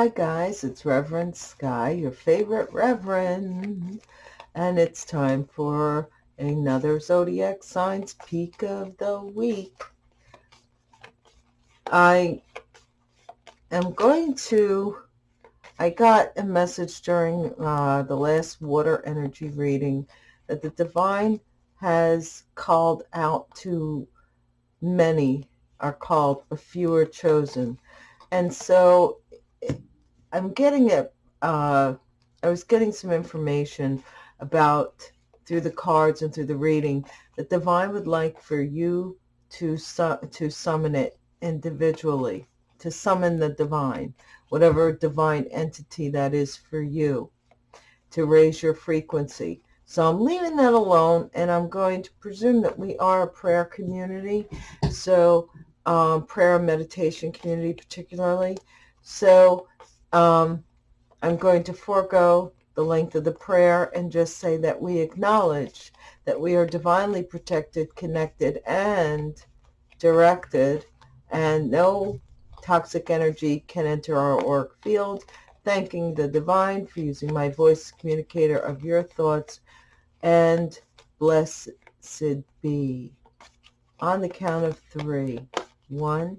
Hi guys, it's Reverend Sky, your favorite Reverend, and it's time for another Zodiac Signs Peak of the Week. I am going to, I got a message during uh, the last water energy reading that the divine has called out to many are called, but few are chosen. And so I'm getting it. Uh, I was getting some information about through the cards and through the reading that divine would like for you to su to summon it individually, to summon the divine, whatever divine entity that is for you, to raise your frequency. So I'm leaving that alone, and I'm going to presume that we are a prayer community, so um, prayer and meditation community particularly. So um, I'm going to forego the length of the prayer and just say that we acknowledge that we are divinely protected, connected, and directed, and no toxic energy can enter our auric field. Thanking the divine for using my voice communicator of your thoughts, and blessed be. On the count of three. One,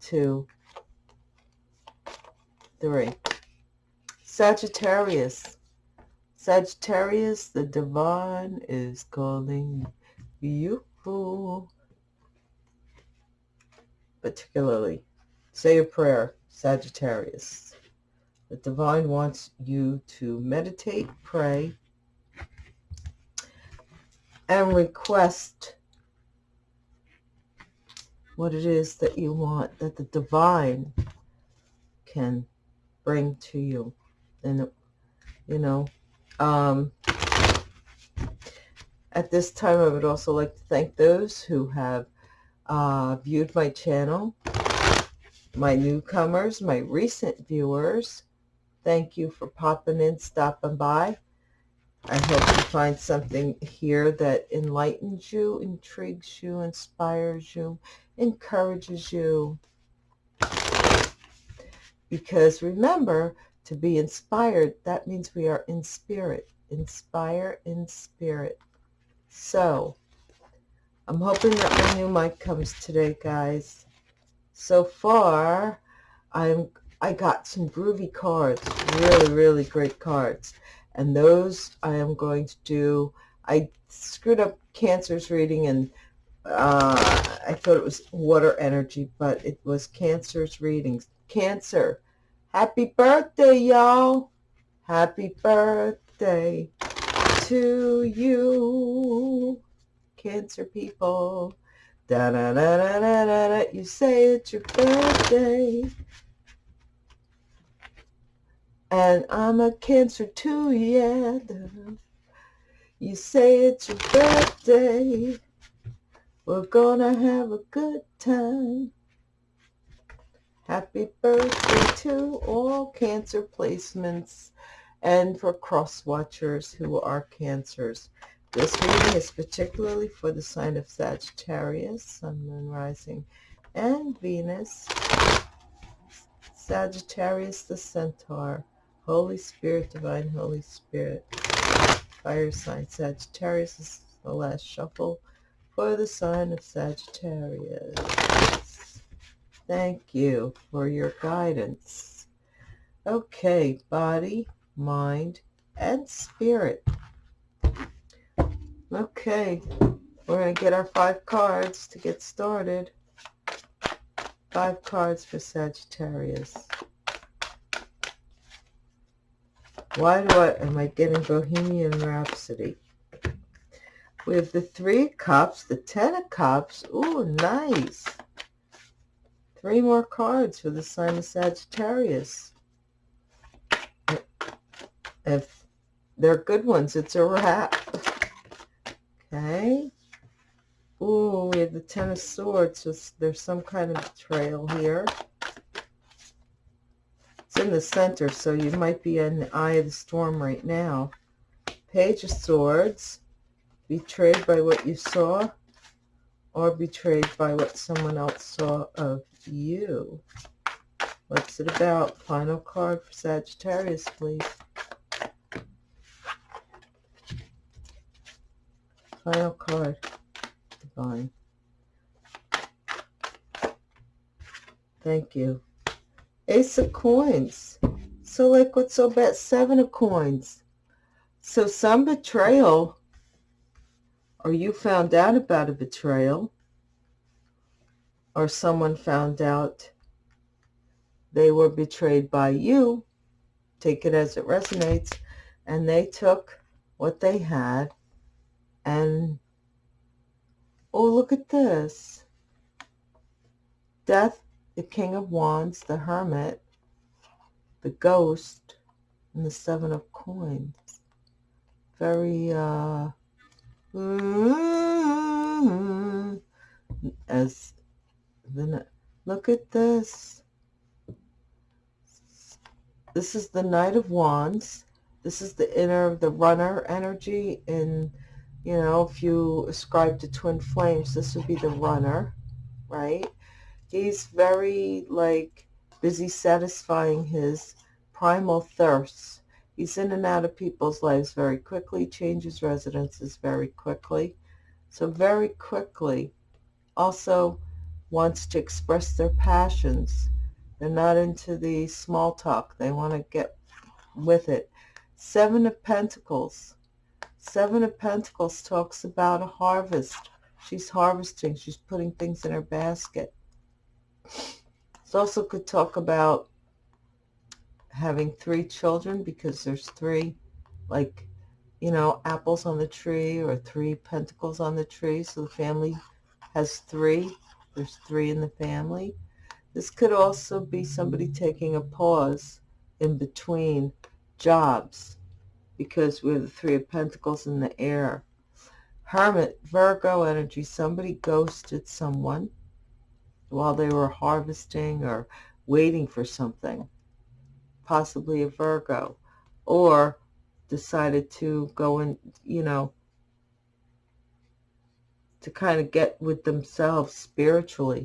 two, three. Sagittarius. Sagittarius, the divine is calling you. Particularly, say a prayer, Sagittarius. The divine wants you to meditate, pray, and request what it is that you want, that the divine can bring to you. And, you know, um, at this time, I would also like to thank those who have uh, viewed my channel, my newcomers, my recent viewers. Thank you for popping in, stopping by. I hope you find something here that enlightens you, intrigues you, inspires you, encourages you, because remember, to be inspired, that means we are in spirit. Inspire in spirit. So, I'm hoping that my new mic comes today, guys. So far, I'm I got some groovy cards, really, really great cards. And those I am going to do. I screwed up Cancer's reading and uh, I thought it was water energy, but it was Cancer's readings. Cancer, happy birthday, y'all. Happy birthday to you, Cancer people. Da da da da da da da. You say it's your birthday. And I'm a Cancer too, yeah. You say it's your birthday. We're gonna have a good time. Happy birthday to all Cancer placements and for cross watchers who are Cancers. This reading is particularly for the sign of Sagittarius, Sun, Moon, Rising, and Venus. Sagittarius the Centaur, Holy Spirit, Divine Holy Spirit, Fire sign Sagittarius is the last shuffle for the sign of Sagittarius. Thank you for your guidance. Okay, body, mind, and spirit. Okay, we're going to get our five cards to get started. Five cards for Sagittarius. Why do I, am I getting Bohemian Rhapsody? We have the Three Cups, the Ten of Cups. Ooh, nice. Three more cards for the sign of Sagittarius. If they're good ones, it's a wrap. Okay. Ooh, we have the Ten of Swords. So there's some kind of betrayal here. It's in the center, so you might be in the eye of the storm right now. Page of Swords betrayed by what you saw or betrayed by what someone else saw of you. What's it about? Final card for Sagittarius, please. Final card. Divine. Thank you. Ace of coins. So like what's so bad? Seven of coins. So some betrayal, or you found out about a betrayal, or someone found out they were betrayed by you, take it as it resonates, and they took what they had and, oh, look at this. Death, the King of Wands, the Hermit, the Ghost, and the Seven of Coins. Very, uh, as the, look at this. This is the Knight of Wands. This is the inner, of the runner energy. And, you know, if you ascribe to twin flames, this would be the runner, right? He's very, like, busy satisfying his primal thirsts. He's in and out of people's lives very quickly, changes residences very quickly. So very quickly also wants to express their passions they're not into the small talk. They want to get with it. Seven of Pentacles. Seven of Pentacles talks about a harvest. She's harvesting. She's putting things in her basket. This also could talk about having three children because there's three, like, you know, apples on the tree or three pentacles on the tree. So the family has three. There's three in the family. This could also be somebody taking a pause in between jobs because we're the Three of Pentacles in the air. Hermit, Virgo energy, somebody ghosted someone while they were harvesting or waiting for something, possibly a Virgo, or decided to go and, you know, to kind of get with themselves spiritually.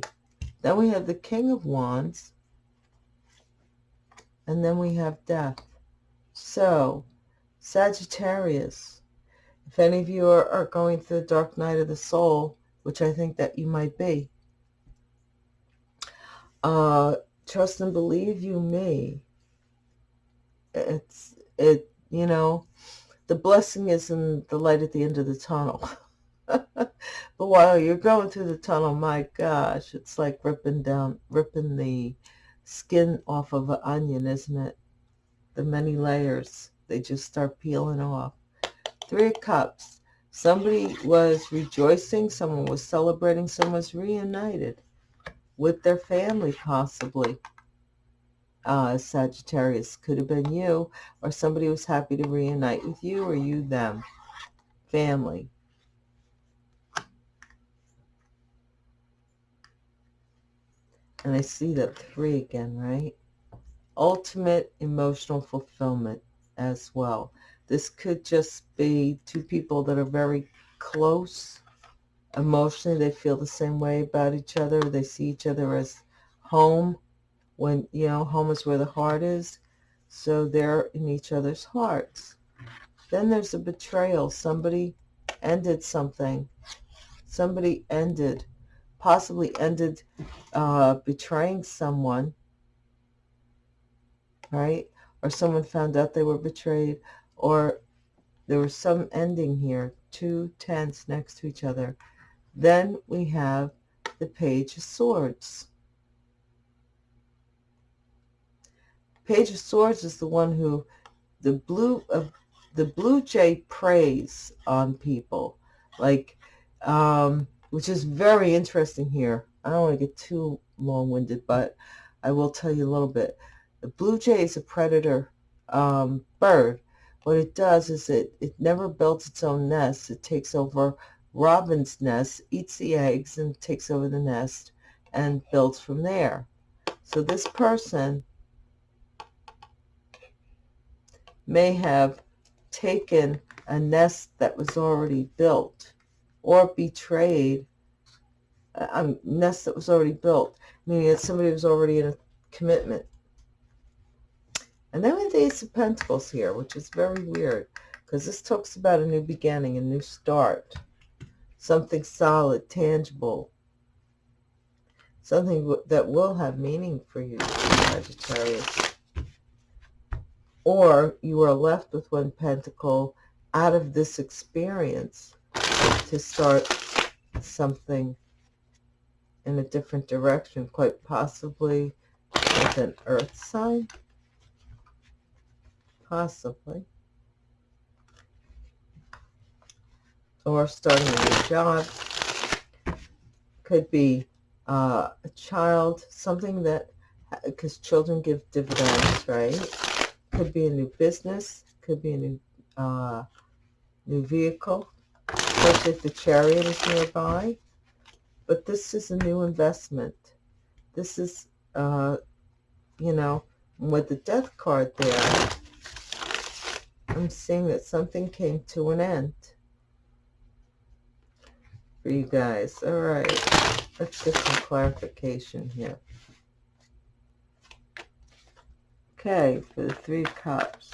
Then we have the King of Wands. And then we have Death. So, Sagittarius, if any of you are, are going through the dark night of the soul, which I think that you might be, uh, trust and believe you me. It's, it, you know, the blessing is in the light at the end of the tunnel. but while you're going through the tunnel, my gosh, it's like ripping down, ripping the skin off of an onion, isn't it? The many layers, they just start peeling off. Three of Cups. Somebody was rejoicing, someone was celebrating, someone was reunited with their family, possibly. Uh, Sagittarius could have been you, or somebody was happy to reunite with you, or you them. Family. And I see that three again, right? Ultimate emotional fulfillment as well. This could just be two people that are very close emotionally. They feel the same way about each other. They see each other as home when, you know, home is where the heart is. So they're in each other's hearts. Then there's a betrayal. Somebody ended something. Somebody ended possibly ended uh, betraying someone, right? Or someone found out they were betrayed, or there was some ending here, two tents next to each other. Then we have the Page of Swords. Page of Swords is the one who the blue uh, the blue jay preys on people, like um, which is very interesting here. I don't want to get too long-winded, but I will tell you a little bit. The blue jay is a predator um, bird. What it does is it, it never builds its own nest. It takes over robin's nest, eats the eggs, and takes over the nest and builds from there. So this person may have taken a nest that was already built or betrayed a nest that was already built, meaning that somebody was already in a commitment And then we have the Ace of Pentacles here, which is very weird because this talks about a new beginning, a new start, something solid, tangible, something that will have meaning for you, Sagittarius. Or you are left with one pentacle out of this experience to start something in a different direction, quite possibly with an earth sign. Possibly. Or starting a new job. Could be uh, a child, something that, because children give dividends, right? Could be a new business. Could be a new, uh, new vehicle. Especially if the chariot is nearby. But this is a new investment. This is, uh, you know, with the death card there, I'm seeing that something came to an end for you guys. All right, let's get some clarification here. Okay, for the Three Cups,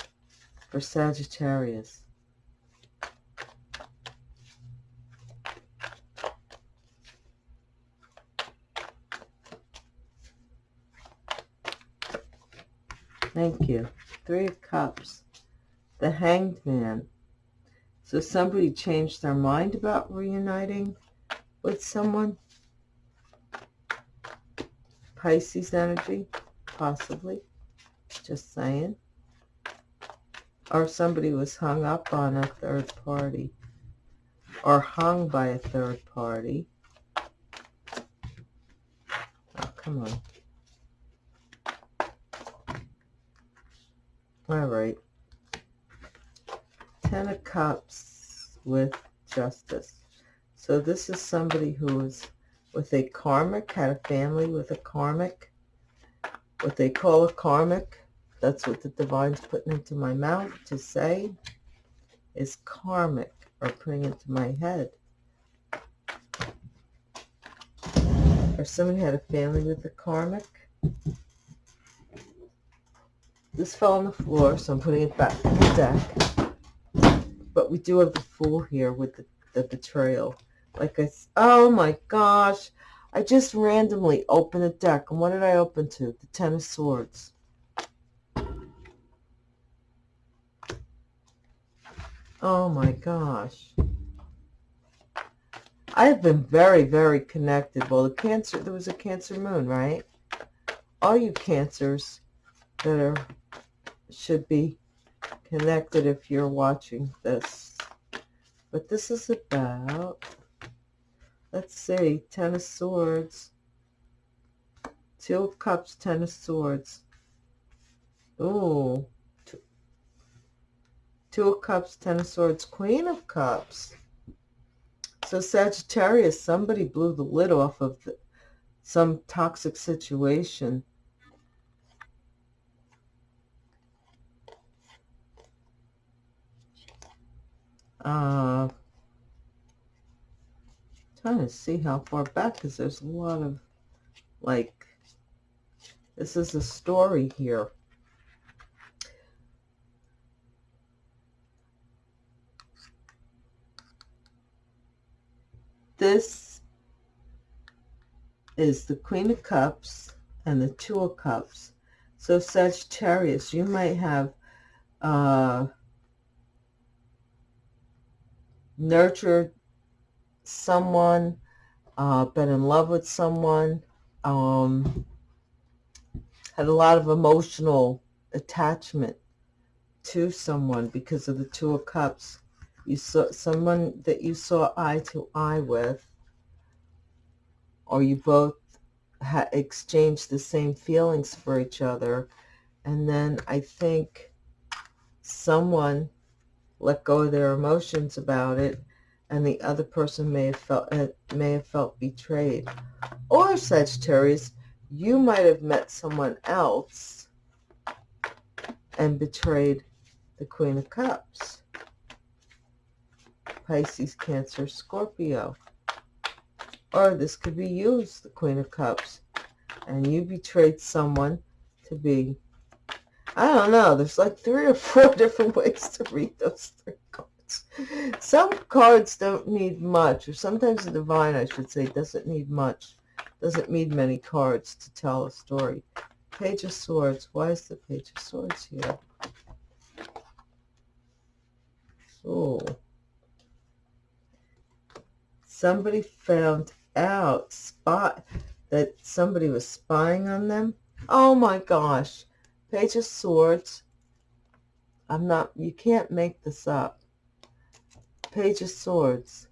for Sagittarius. Thank you. Three of Cups the Hanged Man. So somebody changed their mind about reuniting with someone. Pisces energy, possibly. Just saying. Or somebody was hung up on a third party. Or hung by a third party. Oh, come on. All right. Ten of Cups with Justice. So this is somebody who is with a karmic, had a family with a karmic. What they call a karmic, that's what the divine's putting into my mouth to say, is karmic, or putting into my head. Or someone had a family with a karmic. This fell on the floor, so I'm putting it back in the deck but we do have the fool here with the, the betrayal. Like I, oh my gosh, I just randomly opened the deck. And what did I open to? The Ten of Swords. Oh my gosh. I've been very, very connected. Well, the Cancer, there was a Cancer moon, right? All you Cancers that are, should be connected if you're watching this. But this is about, let's see, Ten of Swords, Two of Cups, Ten of Swords. Ooh, two, two of Cups, Ten of Swords, Queen of Cups. So Sagittarius, somebody blew the lid off of the, some toxic situation Uh, trying to see how far back because there's a lot of like this is a story here. This is the Queen of Cups and the Two of Cups. So Sagittarius, you might have uh, nurtured someone, uh, been in love with someone, um, had a lot of emotional attachment to someone because of the Two of Cups. You saw someone that you saw eye to eye with, or you both exchanged the same feelings for each other. And then I think someone let go of their emotions about it and the other person may have felt uh, may have felt betrayed. Or Sagittarius you might have met someone else and betrayed the Queen of Cups Pisces Cancer Scorpio. Or this could be you the Queen of Cups and you betrayed someone to be I don't know. There's like three or four different ways to read those three cards. Some cards don't need much, or sometimes the divine, I should say, doesn't need much. Doesn't need many cards to tell a story. Page of Swords. Why is the Page of Swords here? Oh. Somebody found out spot that somebody was spying on them. Oh my gosh. Page of Swords. I'm not, you can't make this up. Page of Swords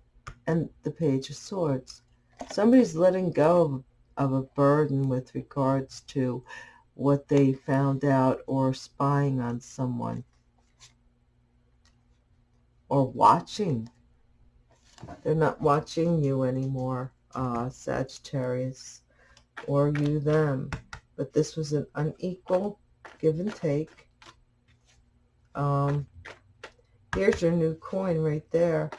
and the Page of Swords. Somebody's letting go of, of a burden with regards to what they found out or spying on someone or watching. They're not watching you anymore, uh, Sagittarius, or you them. But this was an unequal give and take. Um, here's your new coin right there.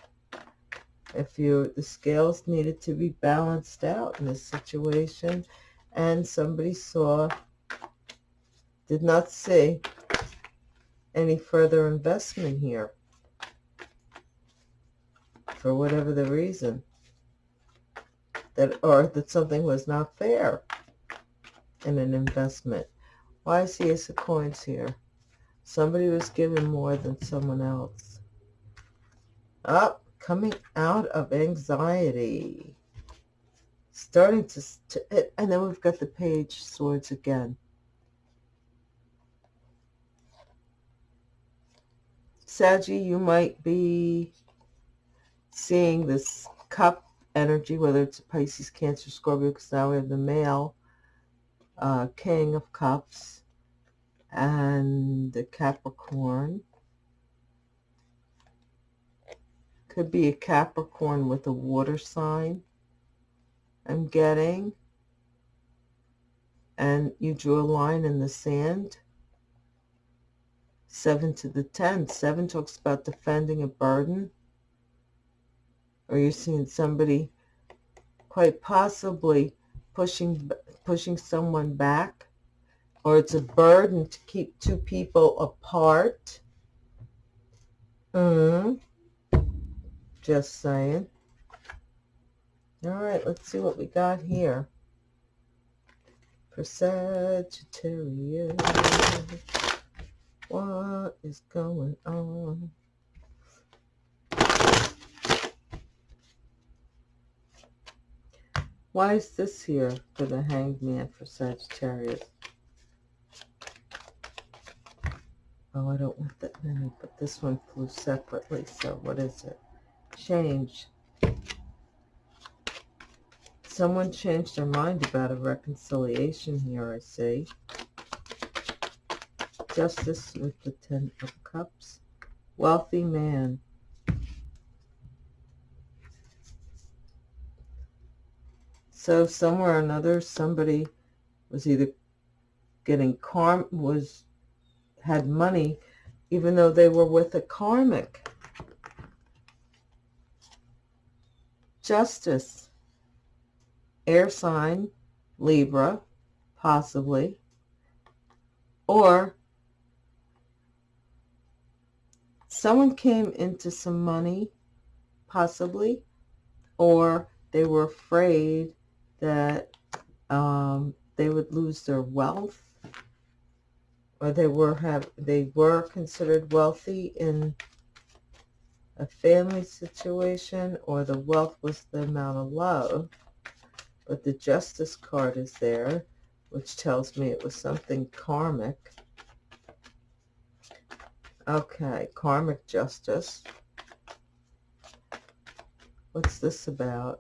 If you the scales needed to be balanced out in this situation, and somebody saw, did not see any further investment here for whatever the reason that or that something was not fair in an investment why is the Ace of Coins here? Somebody was given more than someone else. Up, coming out of anxiety. Starting to, to, and then we've got the page swords again. Saggy, you might be seeing this cup energy, whether it's Pisces, Cancer, Scorpio, because now we have the male uh, King of Cups and the Capricorn. Could be a Capricorn with a water sign I'm getting. And you drew a line in the sand. Seven to the ten. Seven talks about defending a burden. Or you're seeing somebody quite possibly pushing pushing someone back or it's a burden to keep two people apart. Mm. Just saying. All right, let's see what we got here. For Sagittarius, what is going on? Why is this here for the hanged man for Sagittarius? Oh, I don't want that many, but this one flew separately, so what is it? Change. Someone changed their mind about a reconciliation here, I see. Justice with the Ten of Cups. Wealthy man. So somewhere or another, somebody was either getting karm was had money, even though they were with a karmic. Justice, air sign, Libra, possibly, or someone came into some money, possibly, or they were afraid that um, they would lose their wealth or they were have they were considered wealthy in a family situation or the wealth was the amount of love. But the justice card is there which tells me it was something karmic. Okay karmic justice. What's this about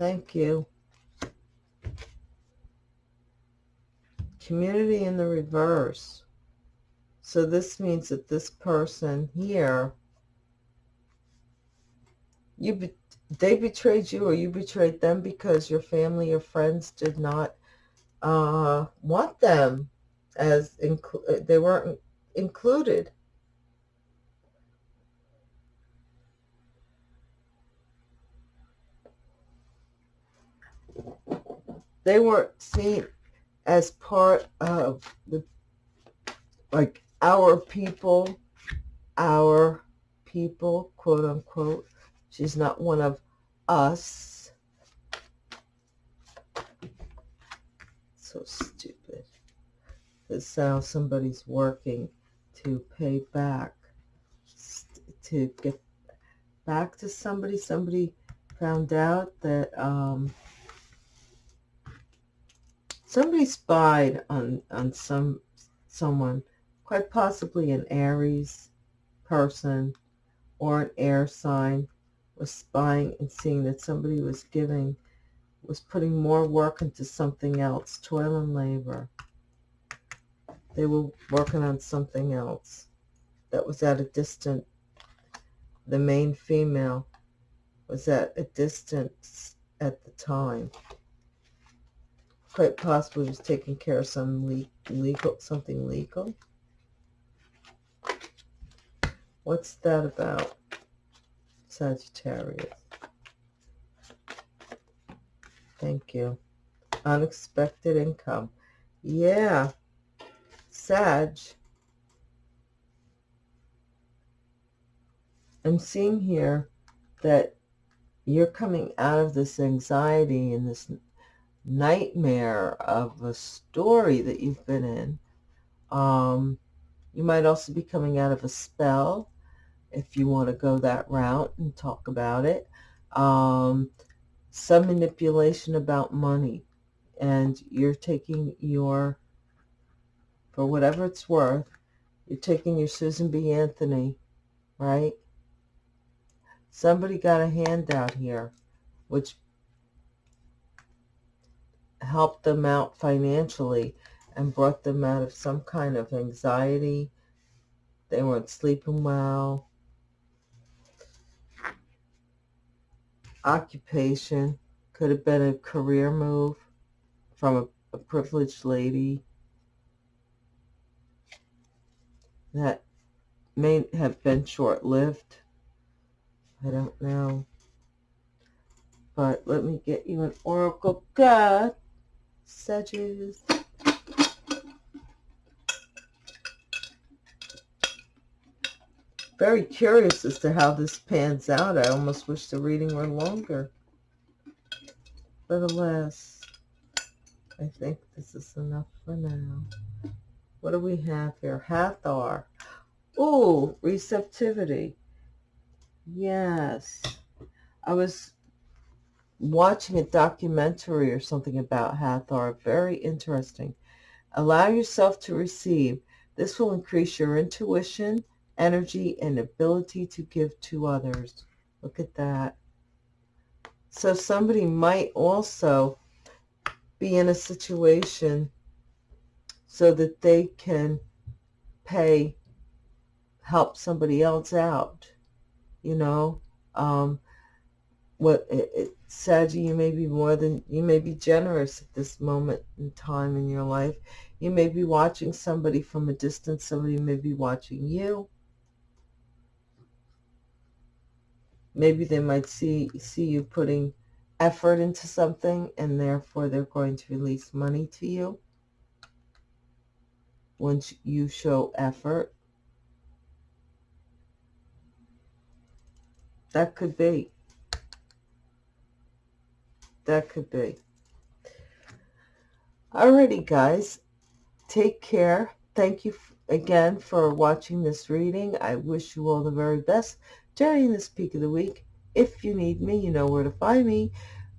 thank you community in the reverse. So this means that this person here, you be, they betrayed you or you betrayed them because your family or friends did not uh, want them as they weren't included. They weren't seen as part of the, like, our people, our people, quote unquote. She's not one of us. So stupid. That's how somebody's working to pay back, to get back to somebody. Somebody found out that um, somebody spied on on some someone, quite possibly an Aries person or an air sign, was spying and seeing that somebody was giving, was putting more work into something else, toil and labor. They were working on something else that was at a distant, the main female was at a distance at the time. Quite possibly was taking care of some le legal, something legal. What's that about? Sagittarius. Thank you. Unexpected income. Yeah. Sag. I'm seeing here that you're coming out of this anxiety and this nightmare of a story that you've been in. Um, you might also be coming out of a spell if you want to go that route and talk about it. Um, some manipulation about money and you're taking your, for whatever it's worth, you're taking your Susan B. Anthony, right? Somebody got a handout here, which helped them out financially and brought them out of some kind of anxiety. They weren't sleeping well. Occupation could have been a career move from a, a privileged lady that may have been short-lived. I don't know. But let me get you an oracle card. Sedges. Very curious as to how this pans out. I almost wish the reading were longer. But alas, I think this is enough for now. What do we have here? Hathor. Oh, receptivity. Yes. I was watching a documentary or something about Hathor. Very interesting. Allow yourself to receive. This will increase your intuition, energy, and ability to give to others. Look at that. So somebody might also be in a situation so that they can pay, help somebody else out you know um what it, Saggy, you may be more than you may be generous at this moment in time in your life. You may be watching somebody from a distance somebody may be watching you. Maybe they might see see you putting effort into something and therefore they're going to release money to you. Once you show effort That could be. That could be. Alrighty, guys. Take care. Thank you again for watching this reading. I wish you all the very best during this peak of the week. If you need me, you know where to find me.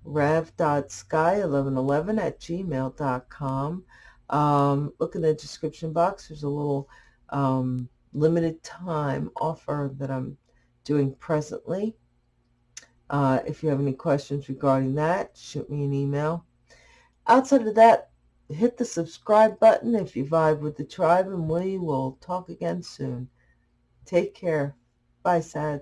rev.sky1111 at gmail.com. Um, look in the description box. There's a little um, limited time offer that I'm doing presently. Uh, if you have any questions regarding that, shoot me an email. Outside of that, hit the subscribe button if you vibe with the tribe, and we will talk again soon. Take care. Bye, Sag.